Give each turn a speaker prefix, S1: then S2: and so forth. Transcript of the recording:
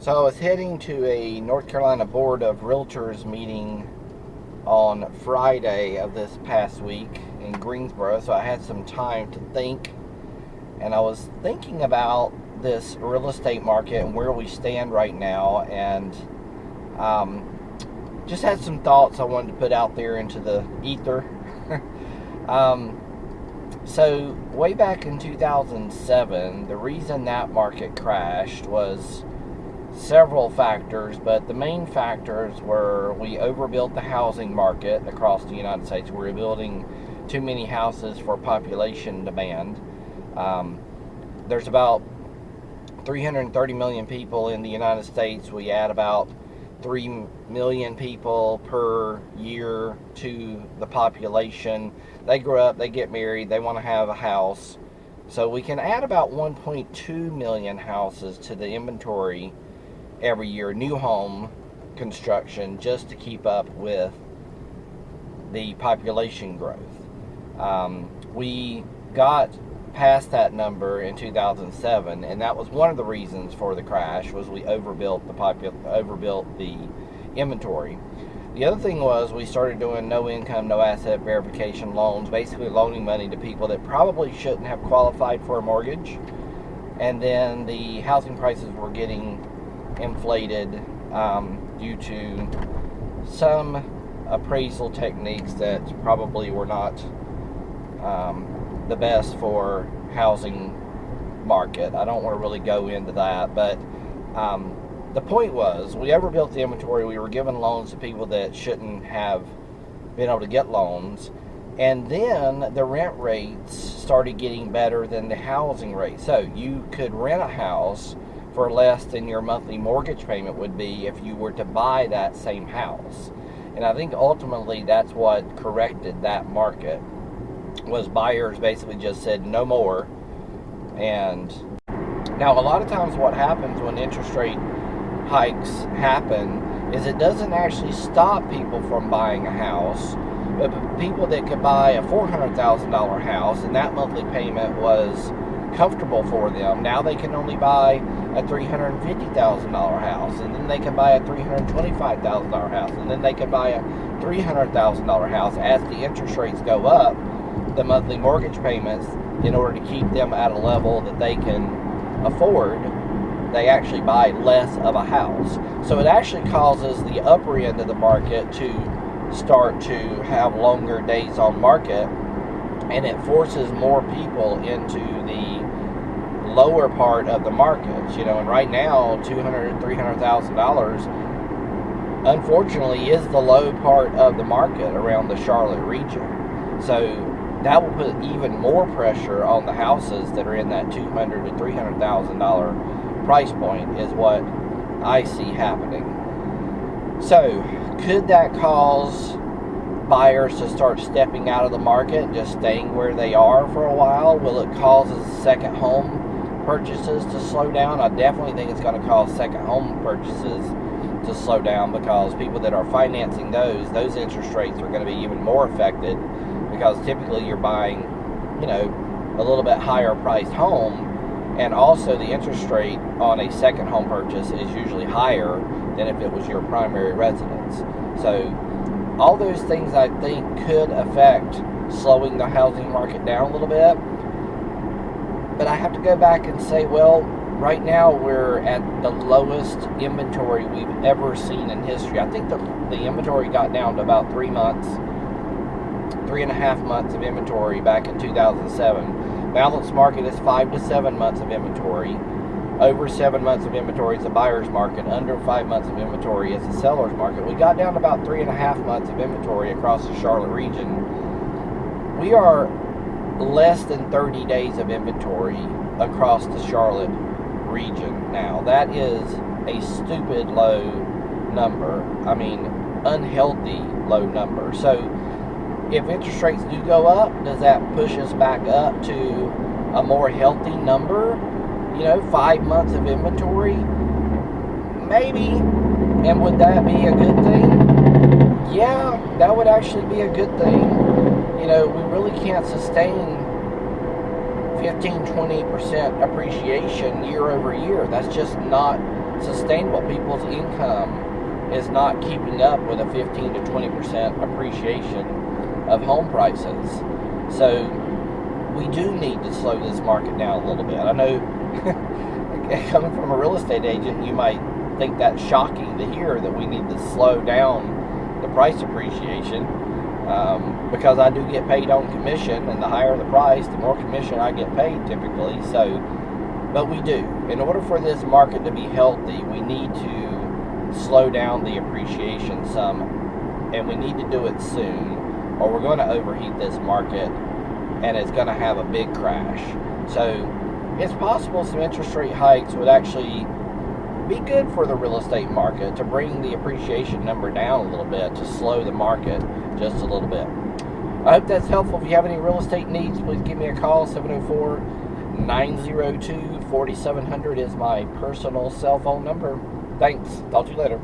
S1: So I was heading to a North Carolina Board of Realtors meeting on Friday of this past week in Greensboro, so I had some time to think. And I was thinking about this real estate market and where we stand right now, and um, just had some thoughts I wanted to put out there into the ether. um, so, way back in 2007, the reason that market crashed was several factors, but the main factors were we overbuilt the housing market across the United States. We were building too many houses for population demand. Um, there's about 330 million people in the United States. We add about 3 million people per year to the population. They grow up, they get married, they want to have a house. So we can add about 1.2 million houses to the inventory every year, new home construction, just to keep up with the population growth. Um, we got past that number in 2007, and that was one of the reasons for the crash. Was we overbuilt the popul- overbuilt the inventory. The other thing was we started doing no income, no asset verification loans, basically loaning money to people that probably shouldn't have qualified for a mortgage. And then the housing prices were getting inflated um, due to some appraisal techniques that probably were not um, the best for housing market. I don't want to really go into that, but um, the point was we overbuilt the inventory. We were giving loans to people that shouldn't have been able to get loans. And then the rent rates started getting better than the housing rate. So you could rent a house for less than your monthly mortgage payment would be if you were to buy that same house. And I think ultimately that's what corrected that market was buyers basically just said no more. And now a lot of times what happens when interest rate hikes happen is it doesn't actually stop people from buying a house. But people that could buy a $400,000 house and that monthly payment was comfortable for them. Now they can only buy a $350,000 house, and then they can buy a $325,000 house, and then they can buy a $300,000 house. As the interest rates go up, the monthly mortgage payments, in order to keep them at a level that they can afford, they actually buy less of a house. So it actually causes the upper end of the market to start to have longer days on market and it forces more people into the lower part of the markets you know and right now 200 300000 dollars unfortunately is the low part of the market around the charlotte region. So that will put even more pressure on the houses that are in that 200 to 300000 dollar price point is what i see happening. So could that cause buyers to start stepping out of the market and just staying where they are for a while? Will it cause second home purchases to slow down? I definitely think it's going to cause second home purchases to slow down because people that are financing those, those interest rates are going to be even more affected because typically you're buying, you know, a little bit higher priced home and also the interest rate on a second home purchase is usually higher than if it was your primary residence. So all those things I think could affect slowing the housing market down a little bit. But I have to go back and say, well, right now we're at the lowest inventory we've ever seen in history. I think the, the inventory got down to about three months, three and a half months of inventory back in 2007. Balanced market is five to seven months of inventory over seven months of inventory is a buyer's market. Under five months of inventory is a seller's market. We got down to about three and a half months of inventory across the Charlotte region. We are less than 30 days of inventory across the Charlotte region now. That is a stupid low number. I mean, unhealthy low number. So, if interest rates do go up, does that push us back up to a more healthy number? You know, five months of inventory? Maybe. And would that be a good thing? Yeah, that would actually be a good thing. You know, we really can't sustain 15 20% appreciation year over year. That's just not sustainable. People's income is not keeping up with a 15 to 20 percent appreciation of home prices. So we do need to slow this market down a little bit. I know coming from a real estate agent, you might think that's shocking to hear that we need to slow down the price appreciation um, because I do get paid on commission, and the higher the price, the more commission I get paid typically. So, but we do. In order for this market to be healthy, we need to slow down the appreciation some, and we need to do it soon, or we're going to overheat this market, and it's going to have a big crash. So, it's possible some interest rate hikes would actually be good for the real estate market to bring the appreciation number down a little bit, to slow the market just a little bit. I hope that's helpful. If you have any real estate needs, please give me a call. 704 902 4700 is my personal cell phone number. Thanks. Talk to you later.